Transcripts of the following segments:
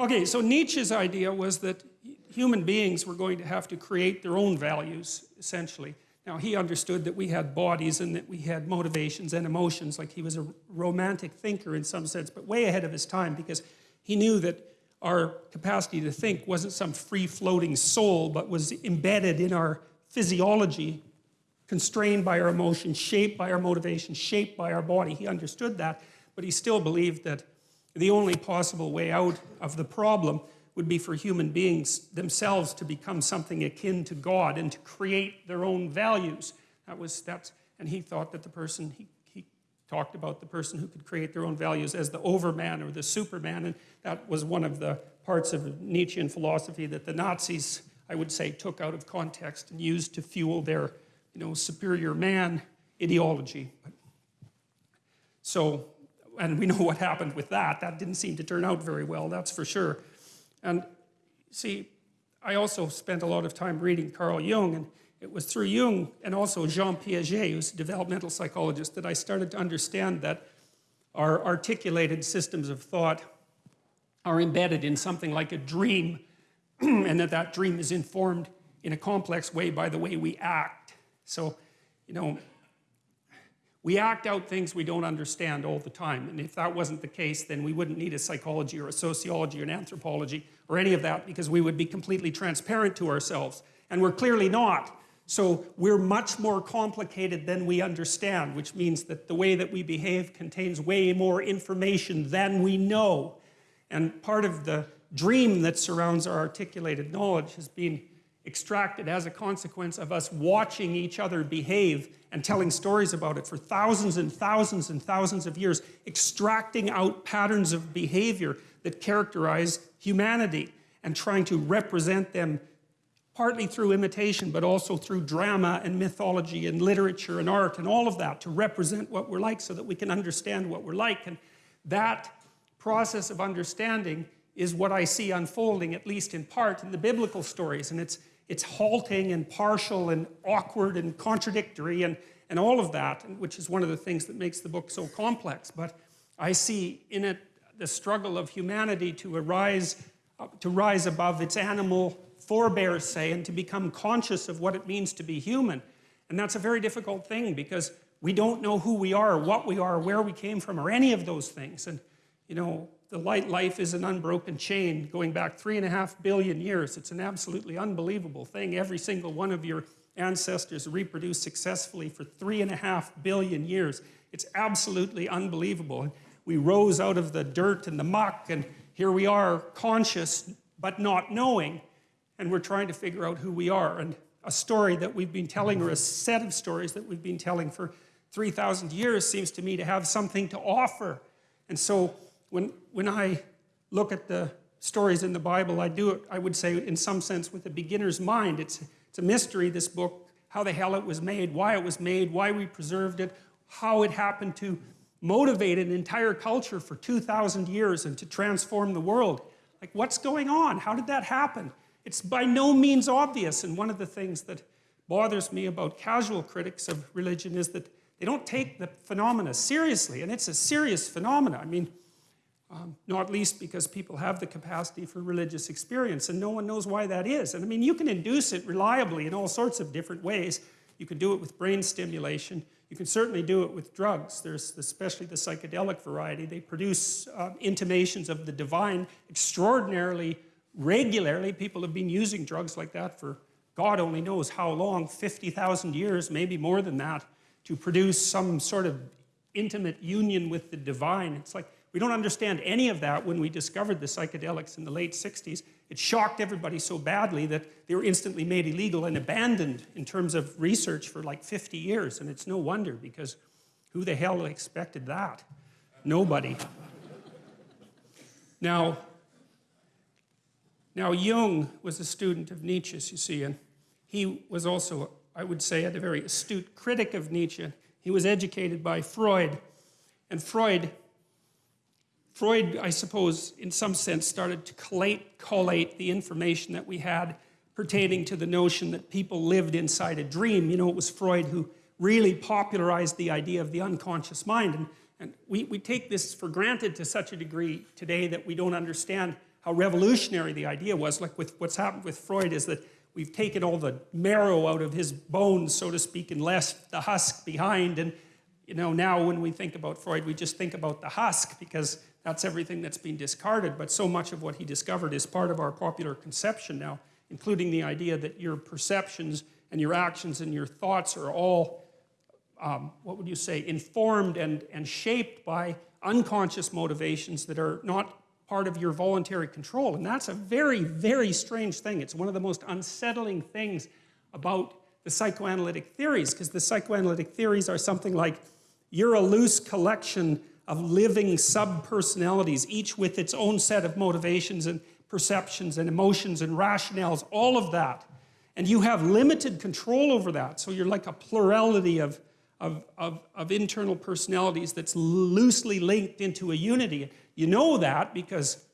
Okay, so Nietzsche's idea was that human beings were going to have to create their own values, essentially. Now, he understood that we had bodies and that we had motivations and emotions, like he was a romantic thinker in some sense, but way ahead of his time because he knew that our capacity to think wasn't some free-floating soul, but was embedded in our physiology, constrained by our emotions, shaped by our motivations, shaped by our body. He understood that, but he still believed that the only possible way out of the problem would be for human beings themselves to become something akin to God and to create their own values. That was, that's, and he thought that the person, he, he talked about the person who could create their own values as the overman or the superman, and that was one of the parts of Nietzschean philosophy that the Nazis, I would say, took out of context and used to fuel their, you know, superior man ideology. So, and we know what happened with that. That didn't seem to turn out very well, that's for sure. And see, I also spent a lot of time reading Carl Jung, and it was through Jung and also Jean Piaget, who's a developmental psychologist, that I started to understand that our articulated systems of thought are embedded in something like a dream, and that that dream is informed in a complex way by the way we act. So, you know, we act out things we don't understand all the time. And if that wasn't the case, then we wouldn't need a psychology or a sociology or an anthropology or any of that because we would be completely transparent to ourselves. And we're clearly not. So we're much more complicated than we understand, which means that the way that we behave contains way more information than we know. And part of the dream that surrounds our articulated knowledge has been extracted as a consequence of us watching each other behave and telling stories about it for thousands and thousands and thousands of years, extracting out patterns of behavior that characterize humanity and trying to represent them partly through imitation, but also through drama and mythology and literature and art and all of that to represent what we're like so that we can understand what we're like. And that process of understanding is what I see unfolding, at least in part, in the biblical stories. And it's, it's halting and partial and awkward and contradictory and, and all of that, which is one of the things that makes the book so complex. But I see in it the struggle of humanity to arise, to rise above its animal forebears, say, and to become conscious of what it means to be human. And that's a very difficult thing because we don't know who we are, what we are, where we came from, or any of those things. And, you know, the light life is an unbroken chain going back three and a half billion years. It's an absolutely unbelievable thing. Every single one of your ancestors reproduced successfully for three and a half billion years. It's absolutely unbelievable. We rose out of the dirt and the muck and here we are conscious but not knowing and we're trying to figure out who we are. And a story that we've been telling or a set of stories that we've been telling for 3,000 years seems to me to have something to offer. And so when, when I look at the stories in the Bible, I do it, I would say, in some sense, with a beginner's mind. It's, it's a mystery, this book, how the hell it was made, why it was made, why we preserved it, how it happened to motivate an entire culture for 2,000 years and to transform the world. Like, what's going on? How did that happen? It's by no means obvious, and one of the things that bothers me about casual critics of religion is that they don't take the phenomena seriously, and it's a serious phenomena. I mean, um, not least because people have the capacity for religious experience and no one knows why that is. And I mean, you can induce it reliably in all sorts of different ways. You can do it with brain stimulation. You can certainly do it with drugs. There's especially the psychedelic variety. They produce uh, intimations of the divine extraordinarily regularly. People have been using drugs like that for God only knows how long, 50,000 years, maybe more than that, to produce some sort of intimate union with the divine. It's like, we don't understand any of that when we discovered the psychedelics in the late 60s. It shocked everybody so badly that they were instantly made illegal and abandoned in terms of research for like 50 years. And it's no wonder because who the hell expected that? Nobody. now, now Jung was a student of Nietzsche's, you see, and he was also, I would say, a very astute critic of Nietzsche. He was educated by Freud, and Freud Freud, I suppose, in some sense, started to collate, collate the information that we had pertaining to the notion that people lived inside a dream. You know, it was Freud who really popularized the idea of the unconscious mind. And, and we, we take this for granted to such a degree today that we don't understand how revolutionary the idea was. Like with what's happened with Freud is that we've taken all the marrow out of his bones, so to speak, and left the husk behind. And you know, now when we think about Freud, we just think about the husk because that's everything that's been discarded. But so much of what he discovered is part of our popular conception now, including the idea that your perceptions and your actions and your thoughts are all, um, what would you say, informed and, and shaped by unconscious motivations that are not part of your voluntary control. And that's a very, very strange thing. It's one of the most unsettling things about the psychoanalytic theories, because the psychoanalytic theories are something like you're a loose collection of living sub-personalities, each with its own set of motivations and perceptions and emotions and rationales, all of that. And you have limited control over that. So you're like a plurality of, of, of, of internal personalities that's loosely linked into a unity. You know that because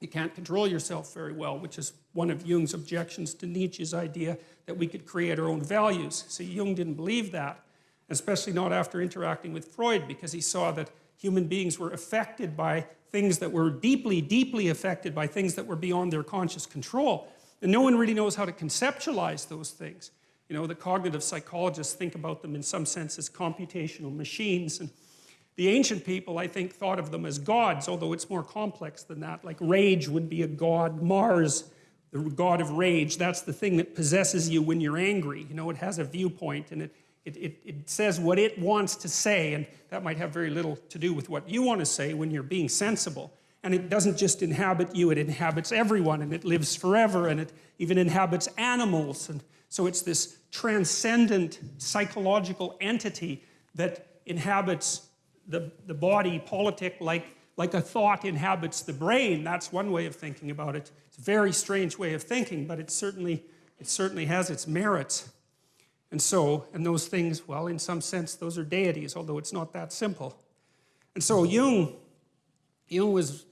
you can't control yourself very well, which is one of Jung's objections to Nietzsche's idea that we could create our own values. See, Jung didn't believe that, especially not after interacting with Freud, because he saw that human beings were affected by things that were deeply, deeply affected by things that were beyond their conscious control. And no one really knows how to conceptualize those things. You know, the cognitive psychologists think about them in some sense as computational machines. And the ancient people, I think, thought of them as gods, although it's more complex than that. Like rage would be a god. Mars, the god of rage, that's the thing that possesses you when you're angry. You know, it has a viewpoint and it, it, it, it says what it wants to say, and that might have very little to do with what you want to say when you're being sensible. And it doesn't just inhabit you, it inhabits everyone, and it lives forever, and it even inhabits animals. And so it's this transcendent psychological entity that inhabits the, the body politic like, like a thought inhabits the brain. That's one way of thinking about it. It's a very strange way of thinking, but it certainly, it certainly has its merits. And so, and those things, well, in some sense, those are deities, although it's not that simple. And so Jung, Jung was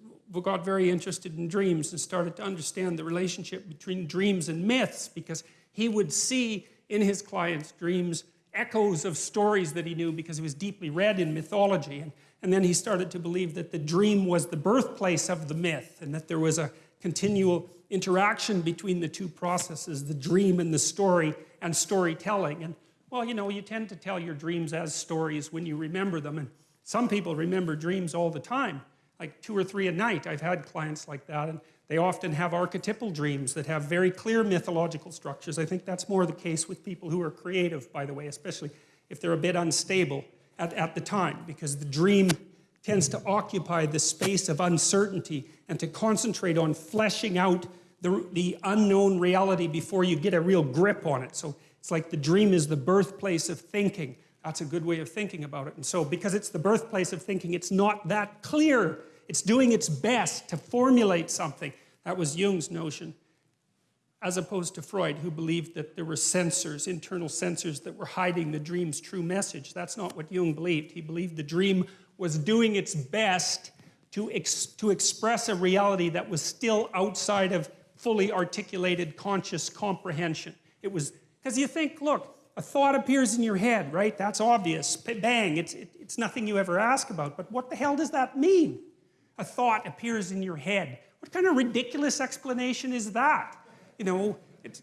got very interested in dreams and started to understand the relationship between dreams and myths because he would see in his clients' dreams echoes of stories that he knew because he was deeply read in mythology. And, and then he started to believe that the dream was the birthplace of the myth and that there was a continual interaction between the two processes, the dream and the story and storytelling. And well, you know, you tend to tell your dreams as stories when you remember them. And some people remember dreams all the time like two or three a night. I've had clients like that, and they often have archetypal dreams that have very clear mythological structures. I think that's more the case with people who are creative, by the way, especially if they're a bit unstable at, at the time, because the dream tends to occupy the space of uncertainty and to concentrate on fleshing out the, the unknown reality before you get a real grip on it. So it's like the dream is the birthplace of thinking. That's a good way of thinking about it. And so because it's the birthplace of thinking, it's not that clear. It's doing its best to formulate something. That was Jung's notion, as opposed to Freud, who believed that there were censors, internal censors, that were hiding the dream's true message. That's not what Jung believed. He believed the dream was doing its best to, ex to express a reality that was still outside of fully articulated conscious comprehension. It was, because you think, look, a thought appears in your head, right? That's obvious. Bang, it's, it, it's nothing you ever ask about. But what the hell does that mean? A thought appears in your head. What kind of ridiculous explanation is that? You know, it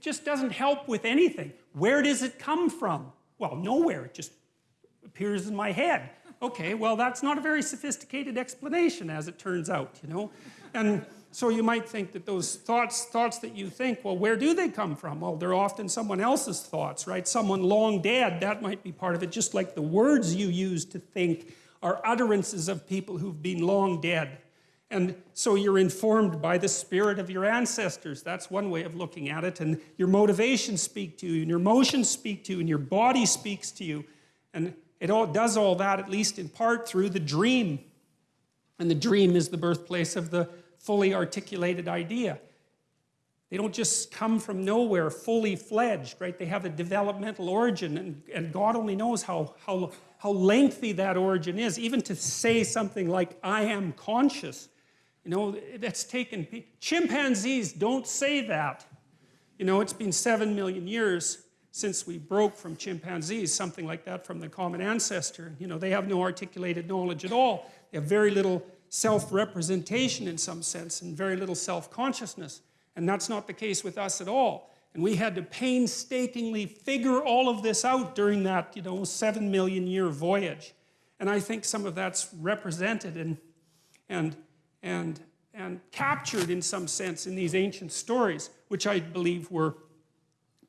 just doesn't help with anything. Where does it come from? Well, nowhere. It just appears in my head. Okay, well, that's not a very sophisticated explanation, as it turns out, you know? And so you might think that those thoughts, thoughts that you think, well, where do they come from? Well, they're often someone else's thoughts, right? Someone long dead, that might be part of it, just like the words you use to think are utterances of people who've been long dead. And so you're informed by the spirit of your ancestors. That's one way of looking at it. And your motivations speak to you, and your emotions speak to you, and your body speaks to you. And it all does all that, at least in part, through the dream. And the dream is the birthplace of the fully articulated idea. They don't just come from nowhere fully fledged, right? They have a developmental origin, and, and God only knows how, how, how lengthy that origin is. Even to say something like, I am conscious, you know, that's taken. Chimpanzees don't say that. You know, it's been seven million years since we broke from chimpanzees, something like that from the common ancestor. You know, they have no articulated knowledge at all. They have very little self-representation in some sense and very little self-consciousness. And that's not the case with us at all. And we had to painstakingly figure all of this out during that, you know, seven million year voyage. And I think some of that's represented and, and, and, and captured in some sense in these ancient stories, which I believe were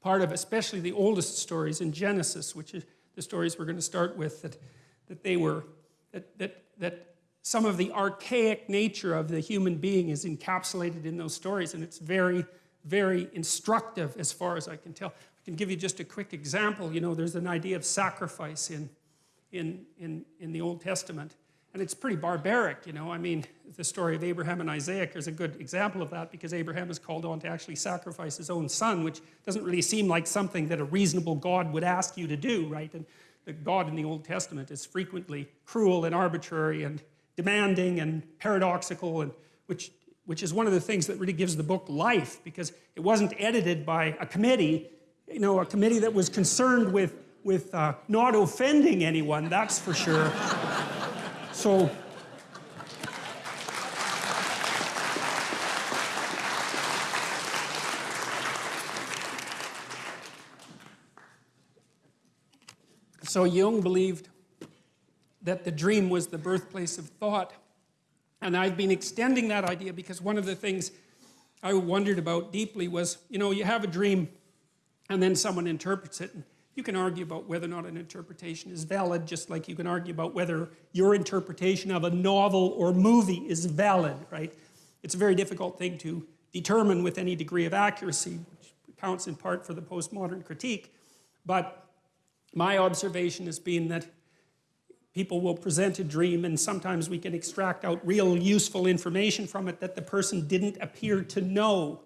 part of especially the oldest stories in Genesis, which is the stories we're going to start with, that, that they were, that, that, that some of the archaic nature of the human being is encapsulated in those stories, and it's very, very instructive as far as I can tell. I can give you just a quick example. You know, there's an idea of sacrifice in, in, in, in the Old Testament, and it's pretty barbaric, you know. I mean, the story of Abraham and Isaac is a good example of that because Abraham is called on to actually sacrifice his own son, which doesn't really seem like something that a reasonable God would ask you to do, right? And the God in the Old Testament is frequently cruel and arbitrary and demanding and paradoxical, and which, which is one of the things that really gives the book life because it wasn't edited by a committee, you know, a committee that was concerned with, with uh, not offending anyone, that's for sure. So, So Jung believed that the dream was the birthplace of thought. And I've been extending that idea because one of the things I wondered about deeply was, you know, you have a dream and then someone interprets it. You can argue about whether or not an interpretation is valid, just like you can argue about whether your interpretation of a novel or movie is valid, right? It's a very difficult thing to determine with any degree of accuracy, which counts in part for the postmodern critique. But my observation has been that people will present a dream and sometimes we can extract out real useful information from it that the person didn't appear to know.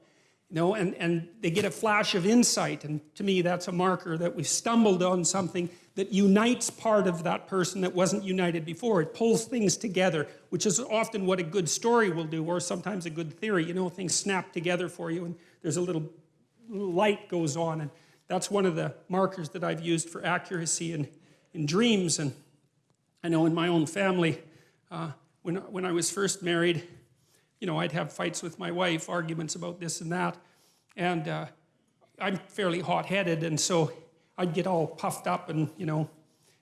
You know, and, and they get a flash of insight, and to me that's a marker that we've stumbled on something that unites part of that person that wasn't united before. It pulls things together, which is often what a good story will do, or sometimes a good theory. You know, things snap together for you, and there's a little light goes on, and that's one of the markers that I've used for accuracy in, in dreams. And I know in my own family, uh, when, when I was first married, you know, I'd have fights with my wife, arguments about this and that. And uh, I'm fairly hot-headed, and so I'd get all puffed up and, you know,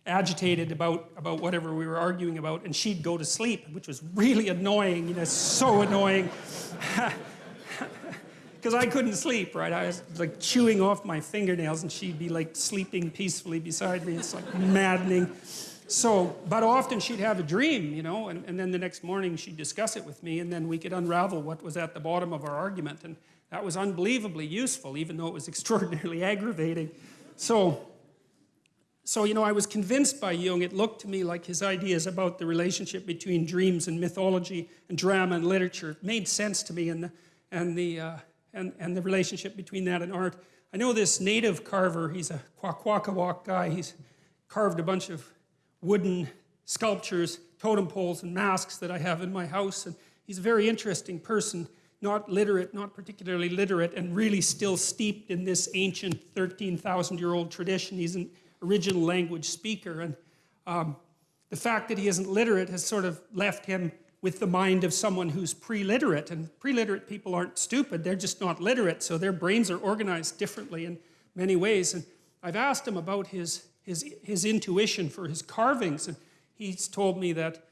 agitated about, about whatever we were arguing about, and she'd go to sleep, which was really annoying, you know, so annoying. Because I couldn't sleep, right? I was like chewing off my fingernails, and she'd be like sleeping peacefully beside me. It's like maddening. So, but often she'd have a dream, you know, and, and then the next morning she'd discuss it with me, and then we could unravel what was at the bottom of our argument. And that was unbelievably useful, even though it was extraordinarily aggravating. So, so, you know, I was convinced by Jung, it looked to me like his ideas about the relationship between dreams and mythology and drama and literature made sense to me, and the, and the, uh, and, and the relationship between that and art. I know this native carver, he's a Kwakwaka'wakw guy, he's carved a bunch of wooden sculptures, totem poles, and masks that I have in my house. And he's a very interesting person, not literate, not particularly literate, and really still steeped in this ancient 13,000 year old tradition. He's an original language speaker. And um, the fact that he isn't literate has sort of left him with the mind of someone who's pre-literate. And pre-literate people aren't stupid, they're just not literate, so their brains are organized differently in many ways. And I've asked him about his his, his intuition for his carvings. And he's told me that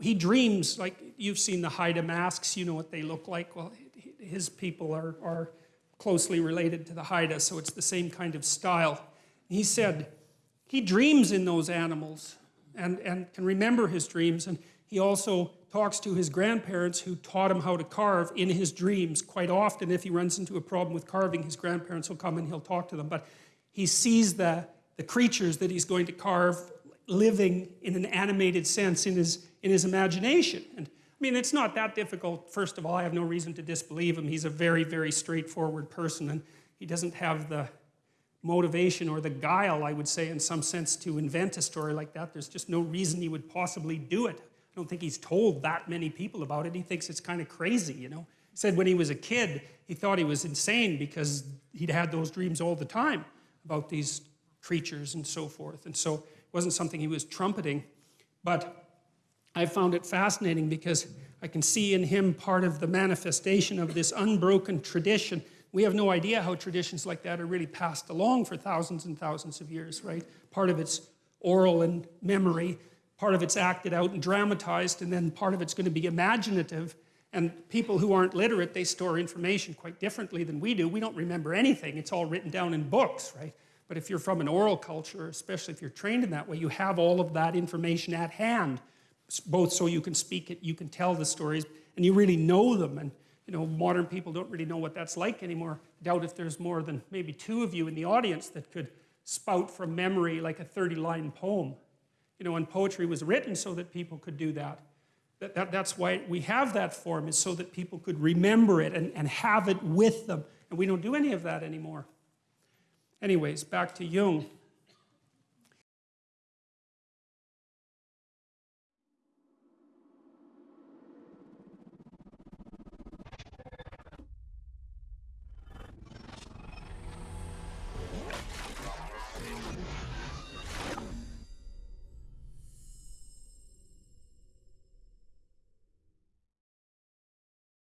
he dreams, like you've seen the Haida masks, you know what they look like. Well, his people are, are closely related to the Haida, so it's the same kind of style. He said he dreams in those animals and, and can remember his dreams. And he also talks to his grandparents who taught him how to carve in his dreams. Quite often, if he runs into a problem with carving, his grandparents will come and he'll talk to them. But he sees the the creatures that he's going to carve living in an animated sense in his, in his imagination. And I mean, it's not that difficult. First of all, I have no reason to disbelieve him. He's a very, very straightforward person, and he doesn't have the motivation or the guile, I would say, in some sense, to invent a story like that. There's just no reason he would possibly do it. I don't think he's told that many people about it. He thinks it's kind of crazy, you know. He said when he was a kid, he thought he was insane because he'd had those dreams all the time about these creatures and so forth. And so it wasn't something he was trumpeting. But I found it fascinating because I can see in him part of the manifestation of this unbroken tradition. We have no idea how traditions like that are really passed along for thousands and thousands of years, right? Part of it's oral and memory, part of it's acted out and dramatized, and then part of it's going to be imaginative. And people who aren't literate, they store information quite differently than we do. We don't remember anything, it's all written down in books, right? But if you're from an oral culture, especially if you're trained in that way, you have all of that information at hand, both so you can speak it, you can tell the stories, and you really know them. And you know, modern people don't really know what that's like anymore. I doubt if there's more than maybe two of you in the audience that could spout from memory like a 30-line poem. You know, and poetry was written so that people could do that. That, that. That's why we have that form, is so that people could remember it and, and have it with them. And we don't do any of that anymore. Anyways, back to Jung.